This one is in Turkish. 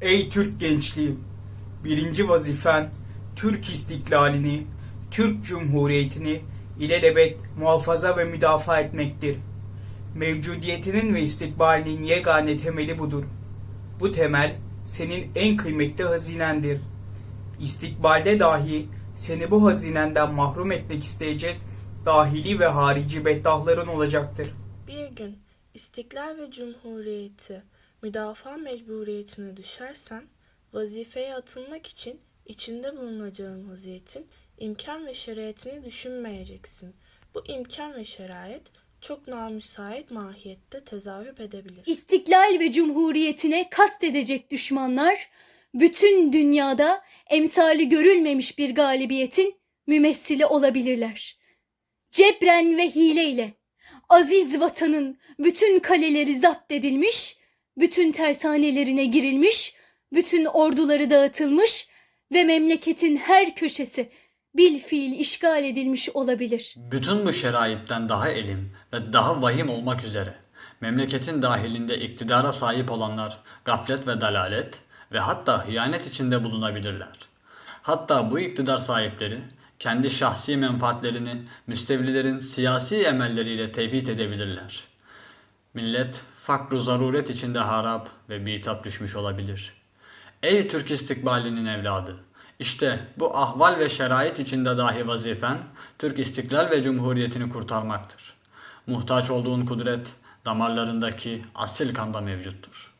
Ey Türk gençliği! Birinci vazifen Türk istiklalini, Türk Cumhuriyeti'ni ilelebet muhafaza ve müdafaa etmektir. Mevcudiyetinin ve istikbalinin yegane temeli budur. Bu temel senin en kıymetli hazinendir. İstikbalde dahi seni bu hazinenden mahrum etmek isteyecek dahili ve harici beddahların olacaktır. Bir gün istiklal ve cumhuriyeti müdafaa mecburiyetine düşersen vazifeye atılmak için içinde bulunacağın vaziyetin imkan ve şeraitini düşünmeyeceksin. Bu imkan ve şerait çok namüsait mahiyette tezahür edebilir. İstiklal ve cumhuriyetine kastedecek düşmanlar bütün dünyada emsali görülmemiş bir galibiyetin mümessili olabilirler. Cebren ve hileyle aziz vatanın bütün kaleleri zapt edilmiş, bütün tersanelerine girilmiş, bütün orduları dağıtılmış ve memleketin her köşesi bil fiil işgal edilmiş olabilir. Bütün bu şeraitten daha elim ve daha vahim olmak üzere memleketin dahilinde iktidara sahip olanlar gaflet ve dalalet ve hatta hıyanet içinde bulunabilirler. Hatta bu iktidar sahipleri kendi şahsi menfaatlerini müstevlilerin siyasi emelleriyle tevhid edebilirler. Millet fakru zaruret içinde harap ve bitap düşmüş olabilir. Ey Türk istikbalinin evladı! İşte bu ahval ve şerait içinde dahi vazifen Türk istiklal ve cumhuriyetini kurtarmaktır. Muhtaç olduğun kudret damarlarındaki asil kanda mevcuttur.